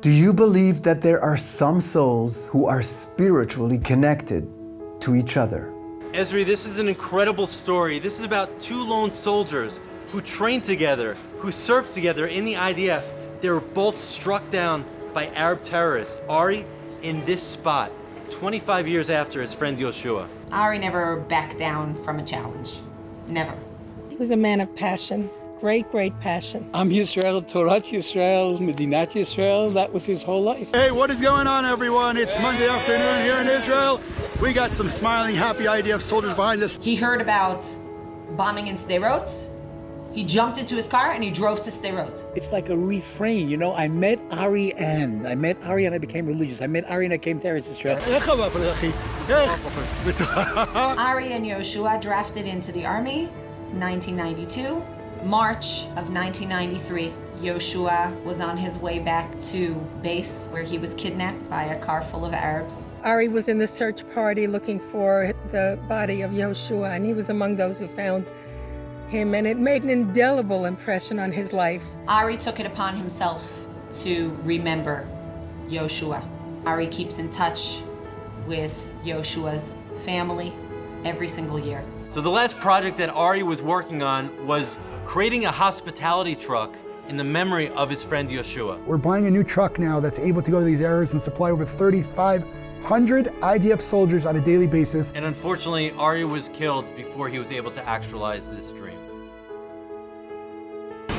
Do you believe that there are some souls who are spiritually connected to each other? Esri, this is an incredible story. This is about two lone soldiers who trained together, who served together in the IDF. They were both struck down by Arab terrorists. Ari, in this spot, 25 years after his friend Yoshua. Ari never backed down from a challenge. Never. He was a man of passion, great, great passion. I'm Yisrael, Torah Yisrael, Medinat Yisrael, that was his whole life. Hey, what is going on, everyone? It's Monday afternoon here in Israel. We got some smiling, happy IDF soldiers behind us. He heard about bombing in Sderot. He jumped into his car and he drove to Sderot. It's like a refrain, you know. I met Ari and I met Ari and I became religious. I met Ari and I came to Eretz Israel. Ari and Yoshua drafted into the army 1992. March of 1993, Yoshua was on his way back to base where he was kidnapped by a car full of Arabs. Ari was in the search party looking for the body of Yoshua, and he was among those who found him, and it made an indelible impression on his life. Ari took it upon himself to remember Yoshua. Ari keeps in touch with Yoshua's family every single year. So the last project that Ari was working on was creating a hospitality truck in the memory of his friend Yoshua. We're buying a new truck now that's able to go to these areas and supply over 3,500 IDF soldiers on a daily basis. And unfortunately, Ari was killed before he was able to actualize this dream.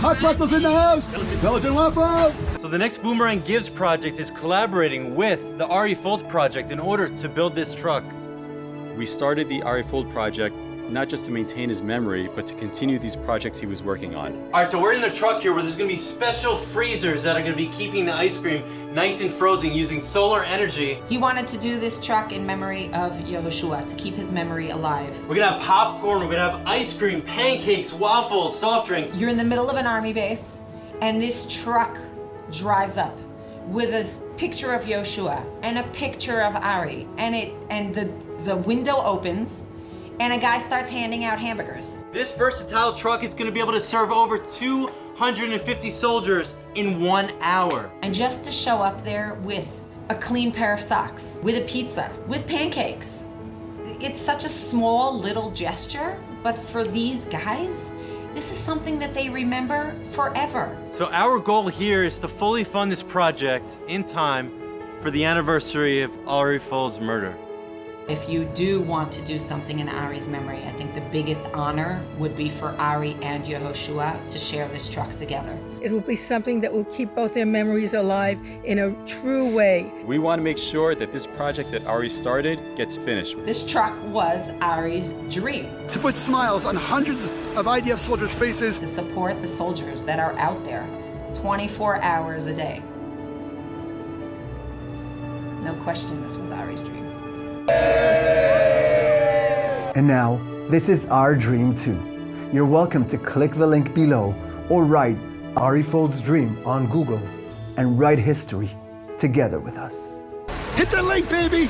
Hot pretzels in the house! Belgian waffle! So the next Boomerang Gives project is collaborating with the Ari Fuld project in order to build this truck. We started the Ari Fuld project not just to maintain his memory, but to continue these projects he was working on. All right, so we're in the truck here where there's gonna be special freezers that are gonna be keeping the ice cream nice and frozen using solar energy. He wanted to do this truck in memory of Yehoshua, to keep his memory alive. We're gonna have popcorn, we're gonna have ice cream, pancakes, waffles, soft drinks. You're in the middle of an army base, and this truck drives up with a picture of Yoshua and a picture of Ari, and it and the the window opens, and a guy starts handing out hamburgers. This versatile truck is gonna be able to serve over 250 soldiers in one hour. And just to show up there with a clean pair of socks, with a pizza, with pancakes. It's such a small little gesture, but for these guys, this is something that they remember forever. So our goal here is to fully fund this project in time for the anniversary of Ari Fuld's murder. If you do want to do something in Ari's memory, I think the biggest honor would be for Ari and Yehoshua to share this truck together. It will be something that will keep both their memories alive in a true way. We want to make sure that this project that Ari started gets finished. This truck was Ari's dream. To put smiles on hundreds of IDF soldiers' faces. To support the soldiers that are out there 24 hours a day. No question this was Ari's dream. And now, this is our dream too. You're welcome to click the link below or write Ari Fuld's Dream on Google and write history together with us. Hit the link, baby!